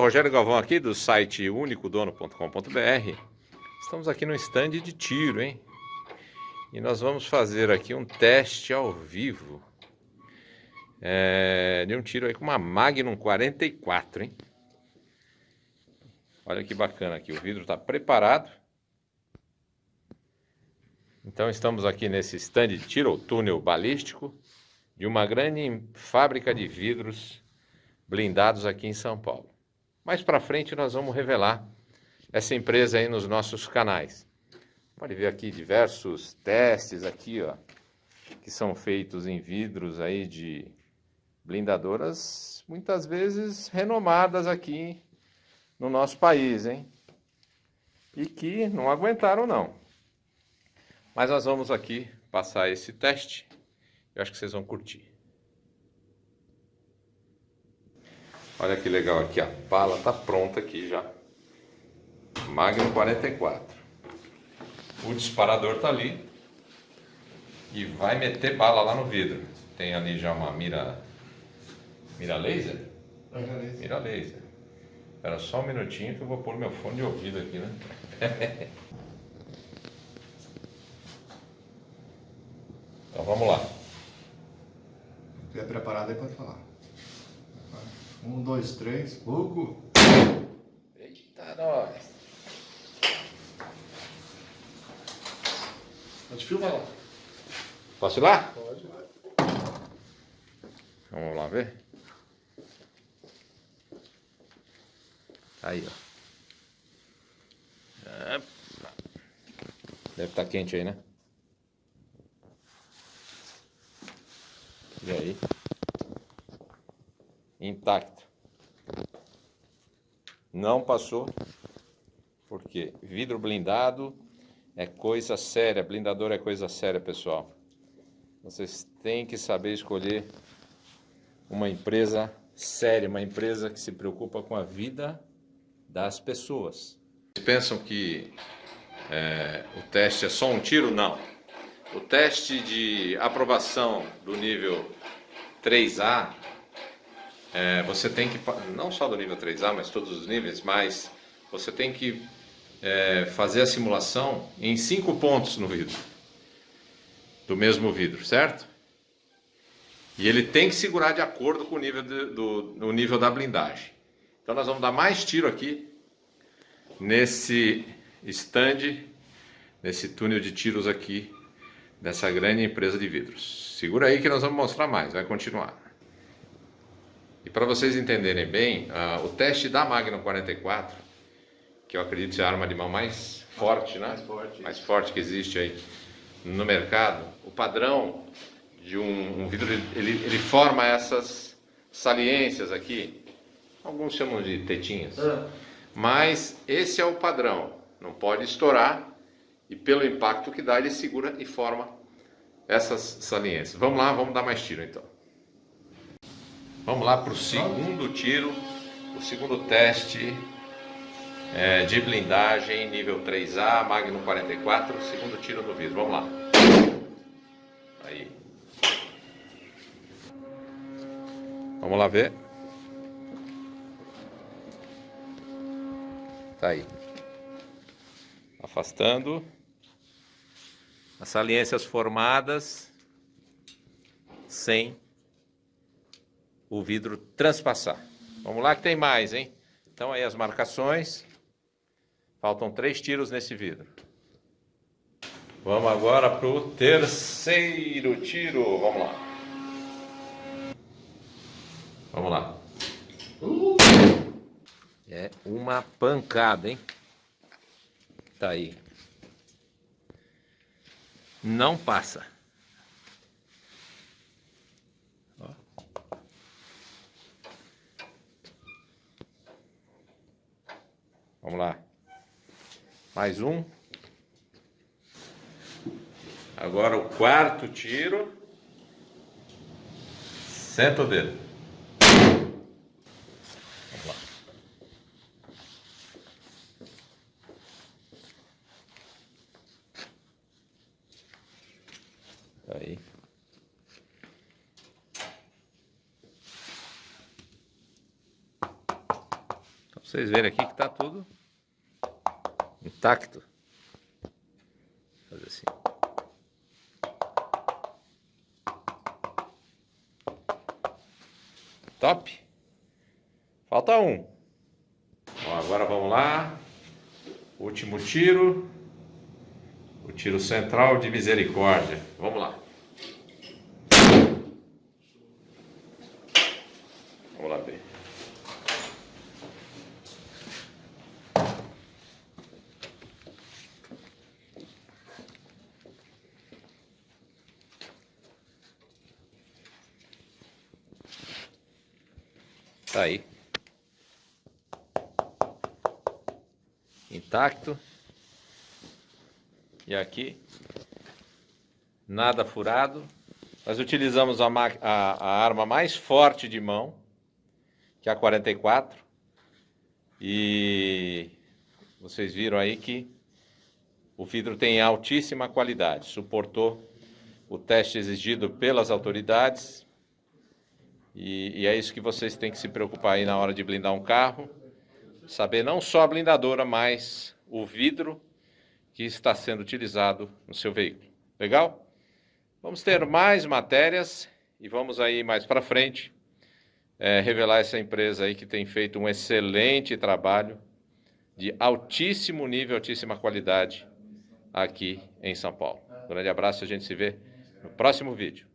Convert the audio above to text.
Rogério Galvão aqui do site unicodono.com.br. Estamos aqui no stand de tiro, hein? E nós vamos fazer aqui um teste ao vivo é, de um tiro aí com uma Magnum 44, hein? Olha que bacana aqui, o vidro está preparado. Então estamos aqui nesse stand de tiro, ou túnel balístico, de uma grande fábrica de vidros blindados aqui em São Paulo. Mais para frente nós vamos revelar essa empresa aí nos nossos canais. Pode ver aqui diversos testes aqui, ó, que são feitos em vidros aí de blindadoras, muitas vezes renomadas aqui no nosso país, hein? E que não aguentaram não. Mas nós vamos aqui passar esse teste. Eu acho que vocês vão curtir. Olha que legal aqui, a pala tá pronta aqui já. Magnum 44. O disparador tá ali. E vai meter bala lá no vidro. Tem ali já uma mira... Mira laser? Mira laser. Mira laser. Espera só um minutinho que eu vou pôr meu fone de ouvido aqui, né? então vamos lá. Se estiver preparado aí pode falar. Um, dois, três, Hugo. Eita, nós. Pode filmar lá. Posso ir lá? Pode. Vamos lá ver. Aí, ó. Deve estar tá quente aí, né? E aí? Intacto. Não passou, porque vidro blindado é coisa séria, blindador é coisa séria, pessoal. Vocês têm que saber escolher uma empresa séria, uma empresa que se preocupa com a vida das pessoas. Vocês pensam que é, o teste é só um tiro? Não. O teste de aprovação do nível 3A é, você tem que, não só do nível 3A, mas todos os níveis, mas você tem que é, fazer a simulação em cinco pontos no vidro, do mesmo vidro, certo? E ele tem que segurar de acordo com o nível, de, do, nível da blindagem. Então nós vamos dar mais tiro aqui nesse stand, nesse túnel de tiros aqui dessa grande empresa de vidros. Segura aí que nós vamos mostrar mais, vai continuar. E para vocês entenderem bem, uh, o teste da Magnum 44, que eu acredito ser a arma de mão mais forte, né? Mais forte. Mais forte que existe aí no mercado, o padrão de um, um vidro, ele, ele forma essas saliências aqui, alguns chamam de tetinhas, ah. mas esse é o padrão, não pode estourar e pelo impacto que dá ele segura e forma essas saliências. Vamos lá, vamos dar mais tiro então. Vamos lá para o segundo tiro, o segundo teste é, de blindagem nível 3A, Magnum 44, segundo tiro no vidro. Vamos lá. Aí. Vamos lá ver. Tá aí. Afastando. As saliências formadas sem o vidro transpassar. Vamos lá que tem mais, hein? Então aí as marcações. Faltam três tiros nesse vidro. Vamos agora para o terceiro tiro. Vamos lá. Vamos lá. É uma pancada, hein? Tá aí. Não passa. Vamos lá. Mais um. Agora o quarto tiro. Senta o dedo. Vamos lá. Aí. Vocês verem aqui que está tudo intacto. Vou fazer assim. Top. Falta um. Bom, agora vamos lá. Último tiro. O tiro central de misericórdia. Vamos lá. Vamos lá ver. Tá aí. Intacto. E aqui, nada furado. Nós utilizamos a, a, a arma mais forte de mão, que é a 44. E vocês viram aí que o vidro tem altíssima qualidade, suportou o teste exigido pelas autoridades e, e, é isso que vocês têm que se preocupar aí na hora de blindar um carro. Saber não só a blindadora, mas o vidro que está sendo utilizado no seu veículo. Legal? Vamos ter mais matérias e vamos aí mais para frente é, revelar essa empresa aí que tem feito um excelente trabalho de altíssimo nível, altíssima qualidade aqui em São Paulo. Grande abraço a gente se vê no próximo vídeo.